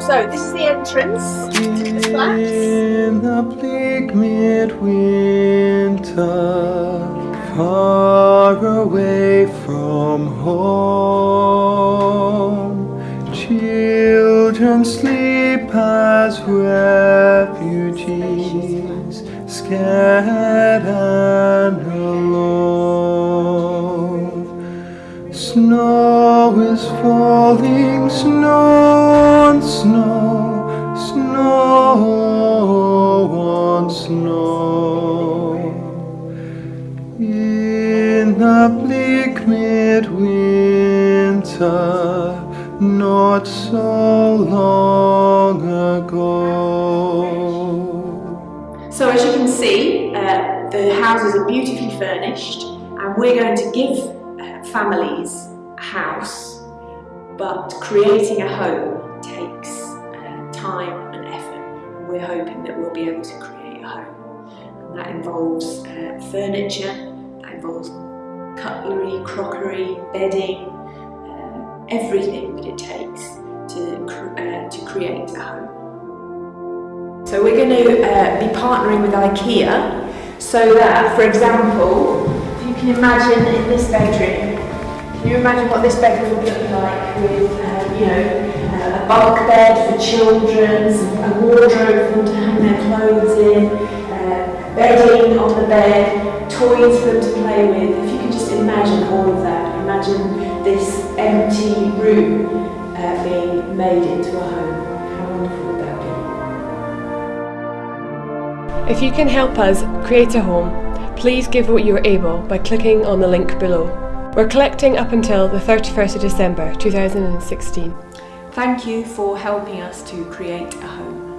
So this is the entrance to the flats. In the bleak midwinter, far away from home, children sleep as refugees, scared Snow is falling, snow on snow, snow on snow. In the bleak midwinter, not so long ago. So as you can see, uh, the houses are beautifully furnished and we're going to give families house, but creating a home takes uh, time and effort. We're hoping that we'll be able to create a home. And that involves uh, furniture, that involves cutlery, crockery, bedding, uh, everything that it takes to, uh, to create a home. So we're going to uh, be partnering with IKEA so that, for example, can imagine in this bedroom, can you imagine what this bedroom would look like with, uh, you know, uh, a bunk bed for children, a wardrobe for them to hang their clothes in, uh, bedding on the bed, toys for them to play with. If you can just imagine all of that, imagine this empty room uh, being made into a home. How wonderful that If you can help us create a home, please give what you are able by clicking on the link below. We're collecting up until the 31st of December 2016. Thank you for helping us to create a home.